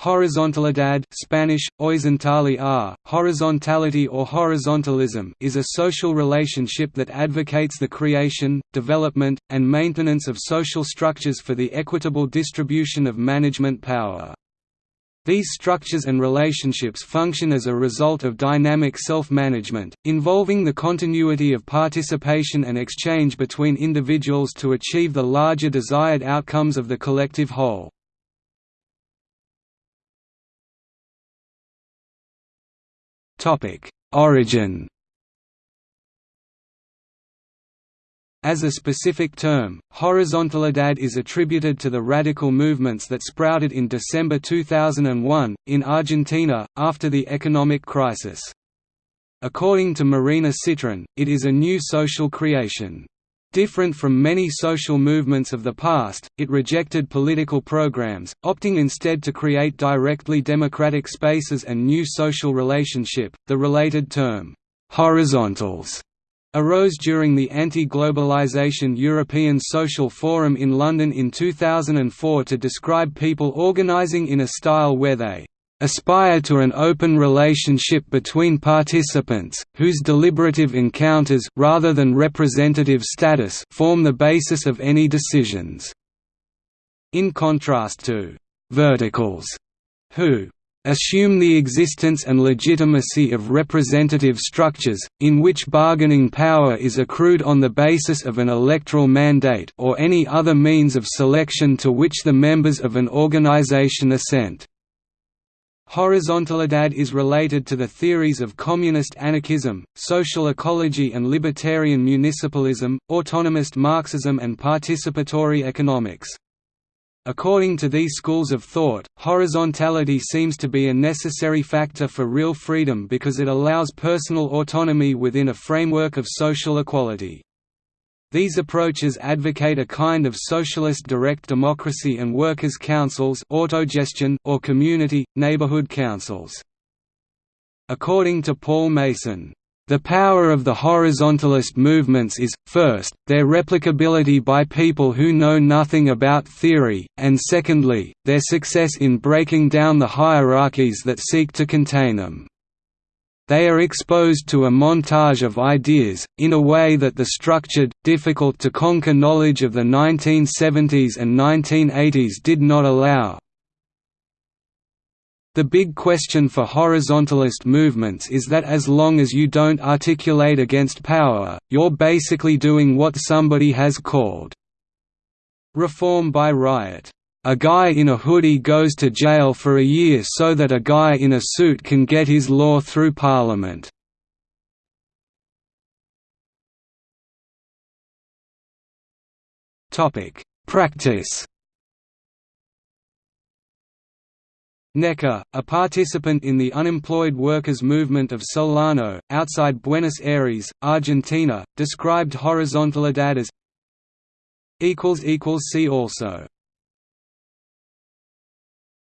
Horizontalidad Spanish, horizontalidad, horizontality or horizontalism is a social relationship that advocates the creation, development, and maintenance of social structures for the equitable distribution of management power. These structures and relationships function as a result of dynamic self-management, involving the continuity of participation and exchange between individuals to achieve the larger desired outcomes of the collective whole. Origin As a specific term, horizontalidad is attributed to the radical movements that sprouted in December 2001, in Argentina, after the economic crisis. According to Marina Sitrin, it is a new social creation. Different from many social movements of the past, it rejected political programs, opting instead to create directly democratic spaces and new social relationship. The related term, horizontals, arose during the anti-globalization European Social Forum in London in 2004 to describe people organizing in a style where they aspire to an open relationship between participants, whose deliberative encounters rather than representative status form the basis of any decisions. In contrast to «verticals», who assume the existence and legitimacy of representative structures, in which bargaining power is accrued on the basis of an electoral mandate or any other means of selection to which the members of an organization assent. Horizontalidad is related to the theories of communist anarchism, social ecology and libertarian municipalism, autonomist Marxism and participatory economics. According to these schools of thought, horizontality seems to be a necessary factor for real freedom because it allows personal autonomy within a framework of social equality. These approaches advocate a kind of socialist direct democracy and workers' councils autogestion or community, neighborhood councils. According to Paul Mason, the power of the horizontalist movements is, first, their replicability by people who know nothing about theory, and secondly, their success in breaking down the hierarchies that seek to contain them. They are exposed to a montage of ideas, in a way that the structured, difficult-to-conquer knowledge of the 1970s and 1980s did not allow. The big question for horizontalist movements is that as long as you don't articulate against power, you're basically doing what somebody has called reform by riot. A guy in a hoodie goes to jail for a year so that a guy in a suit can get his law through Parliament. Practice. Neka, a participant in the unemployed workers' movement of Solano, outside Buenos Aires, Argentina, described horizontalidad as See also